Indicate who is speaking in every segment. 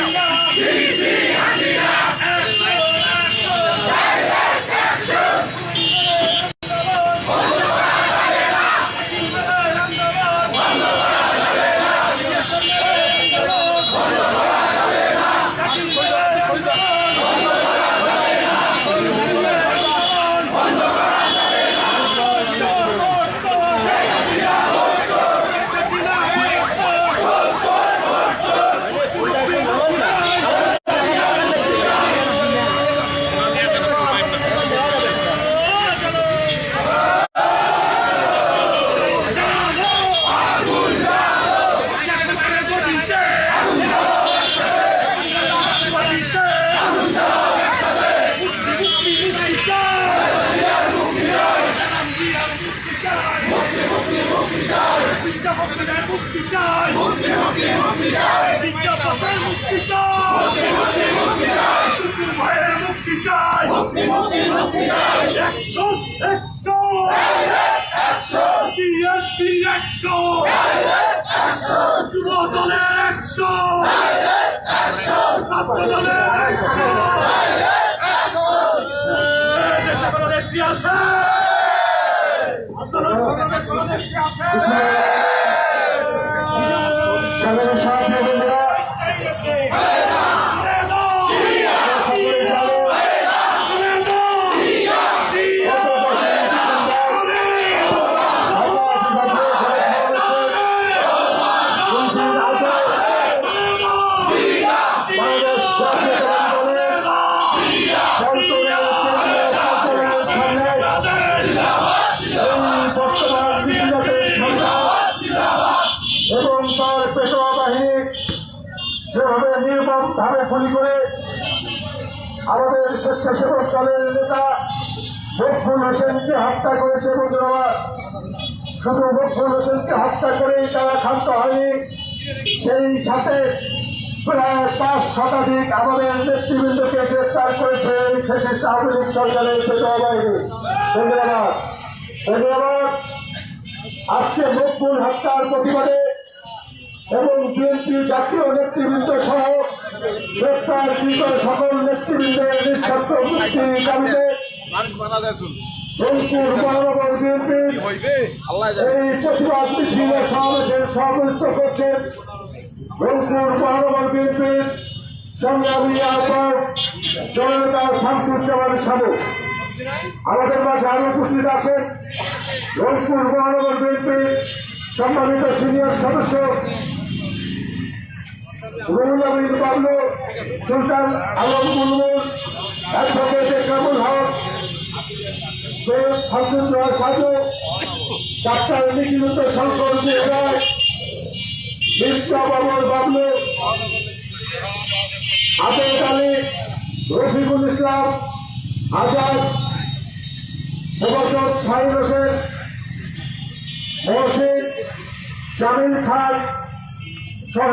Speaker 1: আল্লাহ মুক্তি চাই মুক্তি মুক্তি মুক্তি চাই বিদ্যাপতির মুক্তি চাই মুক্তি মুক্তি মুক্তি চাই টুকুর ভাইয়ের মুক্তি চাই মুক্তি মুক্তি মুক্তি চাই action action action BNP action action যুব দলের একশন একশন ছাত্র দলের একশন দেশে কোনো নেত্রী আছে আন্দোলন কোনো নেত্রী আছে
Speaker 2: এবং তার পেশোয়া বাহিনী যেভাবে নির্মম ভাবে গুলি করে আমাদের স্বেচ্ছাসেবক দলের নেতা মকবুল হোসেনকে হত্যা করেছে বন্ধুরা শুধু মকবুল হোসেনকে হত্যা করেই তারা ক্ষান্ত হয়নি সেই সাথে প্রায় পাঁচ শতাধিক আমাদের নেতৃবৃন্দকে গ্রেফতার করেছে ফেসিস্ট লীগ সরকারের ধন্যবাদ। আজকে মকবুল হত্যার প্রতিবাদে এবং বিএনপি জাতীয় নেতৃবৃন্দ সহ গ্রেপ্তারকৃত সকল নেতৃবৃন্দের নিঃশর্ত মুক্তির দাবিতে রংপুর মহানগর এই প্রতিবাদ মিছিল সমাবেশের সভাপতিত্ব করছেন রংপুর মহানগর বিএনপির সংগ্রামী আহ্বায়ক জননেতা শামসুজ্জামান সাবু আমাদের মাঝে আরও উপস্থিত আছেন রংপুর মহানগর বিএনপির সম্মানিত সিনিয়র সদস্য রুহুল আমিন বাবলু, সুলতান আলম মুলমুল অ্যাডভোকেট কামুল হক, সৈয়দ শামসুল্লাহ সাজু ডাক্তার নিখিলত শঙ্কর রায় মির্জা বাবর বাবলু আবেদ আলী রফিকুল ইসলাম আজাদ প্রভাষক শাহিন হোসেন মহসিন জামিল খান সহ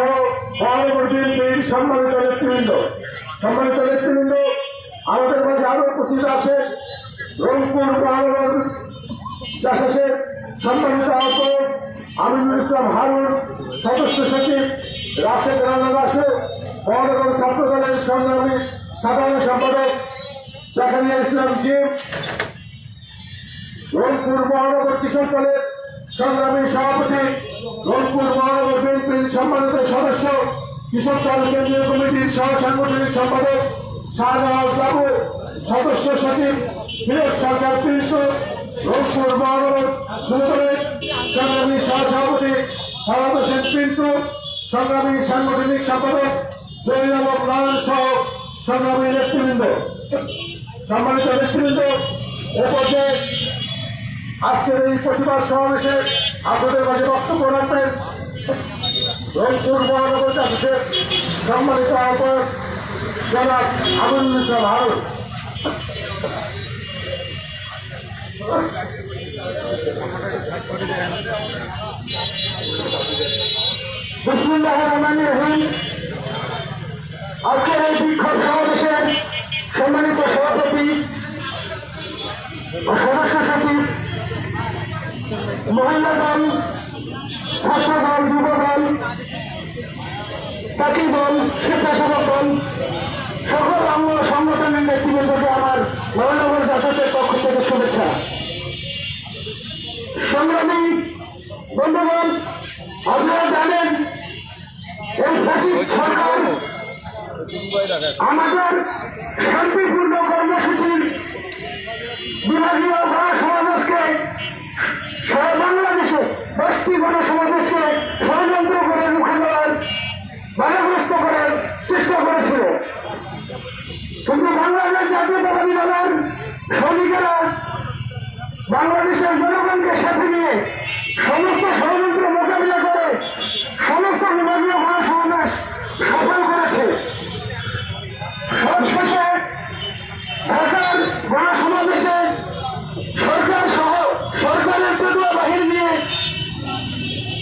Speaker 2: মহানগর বিএনপির সম্মানিত নেতৃবৃন্দ। সম্মানিত নেতৃবৃন্দ, আমাদের মাঝে আরও উপস্থিত আছে রংপুর মহানগর সম্মানিত আহ্বায়ক আমিনুল ইসলাম হারুন সদস্য সচিব, রাশেদ রানা বাসু মহানগর ছাত্র দলের সংগ্রামী সাধারণ সম্পাদক, জাকারিয়া ইসলাম জিম, রংপুর মহানগর কৃষক দলের সংগ্রামী সভাপতি, রংপুর মহানগর বিএনপির সম্মানিত সদস্য কৃষক দল কেন্দ্রীয় কমিটির সহ সাংগঠনিক সম্পাদক শাহজাহান বাবু, সদস্য সচিব বিনোদ সরকার তীর্থ রংপুর মহানগর যুবদলের সংগ্রামী সহ সভাপতি ফরাদ হোসেন পিন্টু, সংগ্রামী সাংগঠনিক সম্পাদক জহির আলম নারায়ণ সহ সংগ্রামী নেতৃবৃন্দ। সম্মানিত নেতৃবৃন্দ, এ পর্যায়ে আজকের এই প্রতিবাদ সমাবেশে আপনাদের মাঝে বক্তব্য রাখবেন রংপুর মহানগর চাষের সম্মানিত আহ্বায়ক জনাব আবুল ইসলাম হারুন। আজকের এই বিক্ষোভ সমাবেশের সম্মানিত সভাপতি সদস্য সচিব, মহিলা দল, ছাত্র দল, যুব
Speaker 3: তাকে বল স্বেচ্ছাসেবক বল সকল অঙ্গ সংগঠনের নেতৃবৃন্দকে আমার মহানগর জাসদের পক্ষ থেকে শুভেচ্ছা। সংগ্রামী বন্ধুগণ আপনারা জানেন এই ফ্যাসিস্ট সরকার আমাদের শান্তিপূর্ণ কর্মসূচির বিভাগীয় গণসমাবেশকে সারা বাংলাদেশে দশটি গণসমাবেশকে ষড়যন্ত্র করে রুখে দেওয়ার বাধাগ্রস্ত করার চেষ্টা করেছিল। কিন্তু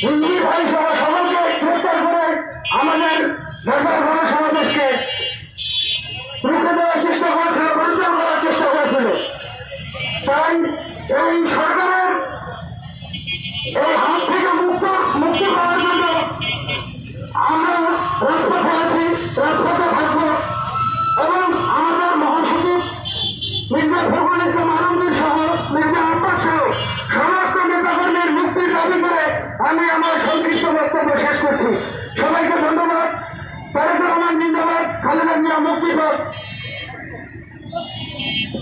Speaker 3: হিন্দি ভাই সহ সকলকে গ্রেফতার মুক্তি পাক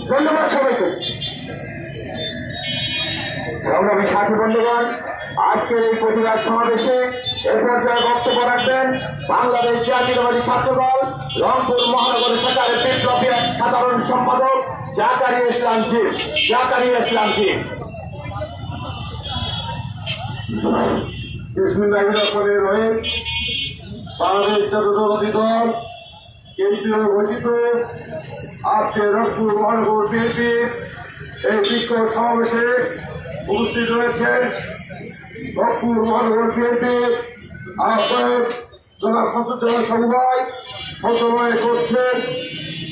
Speaker 3: ধন্যবাদ সবাইকে। সংগ্রামী সাথী বন্ধুগণ, আজকের এই প্রতিবাদ সমাবেশে এ পর্যায়ে বক্তব্য রাখবেন বাংলাদেশ জাতীয়তাবাদী ছাত্র দল রংপুর মহানগর সরকারের বিপ্লবী সাধারণ সম্পাদক জাকারি ইসলাম জি, জাকারি ইসলাম জি।
Speaker 4: বিসমিল্লাহির রহমানির রহিম। বাংলাদেশ জাতীয়তাবাদী দল কেন্দ্রীয় ঘোষিত আজকে রংপুর মহানগর বিএনপির এই বিক্ষোভ সমাবেশে উপস্থিত রয়েছেন রংপুর মহানগর বিএনপির আহ্বায়ক জনাব সন্তোষ সমবায় সঞ্চালনায় করছেন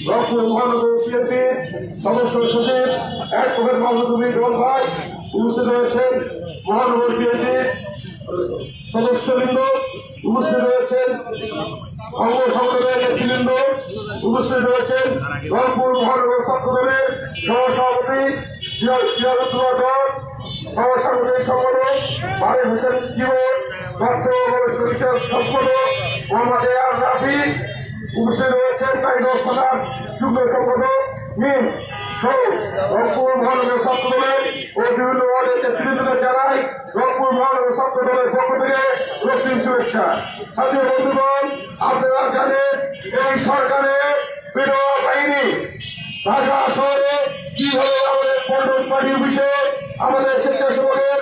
Speaker 4: রংপুর মহানগর বিএনপির সদস্য সচিব মাহমুদুল রহমান। ভাই উপস্থিত রয়েছেন মহানগর বিএনপির সদস্যবৃন্দ উপস্থিত রয়েছেন। অঙ্গ সংগঠনের নেতৃবৃন্দ উপস্থিত রয়েছেন। রংপুর মহানগর ছাত্র দলের সহসভাপতি সহসাংগঠনিক সম্পাদক বারে হোসেন জীবন সম্পাদক মোহাম্মদ আর উপস্থিত রয়েছেন। কাইদর সালাম, যুগ্ম সম্পাদক সহ রংপুর মহানগর বিভিন্ন ওয়ার্ডের জানাই রংপুর মহানগর ছাত্র দলের থেকে রক্তিম শুভেচ্ছা। সাথী বন্ধুগণ এই সরকারের বিধবা বাহিনী ঢাকা শহরে কীভাবে আমাদের পল্টন পার্টি অফিসে? আমাদের স্বেচ্ছাসেবকের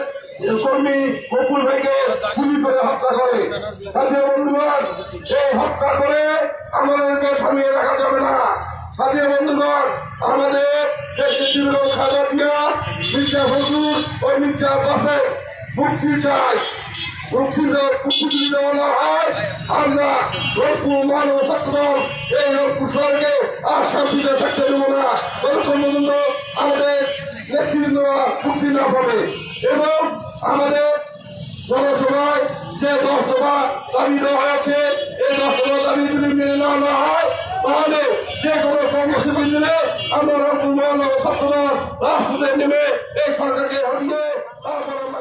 Speaker 4: কর্মী বকুল ভাইকে গুলি করে হত্যা করে। সাথী এই হত্যা করে আমাদেরকে থামিয়ে রাখা যাবে না। সাথী বন্ধুগণ, আমাদের দেশের বিভিন্ন খাজা দিয়া মির্জা ফজলুর ও মির্জা বাসে মুক্তি চাই। মুক্তি হয়, আমরা রংপুর এই রংপুর শহরকে আর শান্তিতে থাকতে দেবো আমাদের নেতৃবৃন্দ মুক্তি না পাবে এবং আমাদের জনসভায় যে দশ দফা দাবি দেওয়া হয়েছে, এই দশ দফা দাবি যদি মেনে নেওয়া না হয় তাহলে যে কোনো কর্মসূচি দিলে আমরা মহানগর ছাত্রদল রাজপথে নেমে এই সরকারকে হারিয়ে তারপর আমরা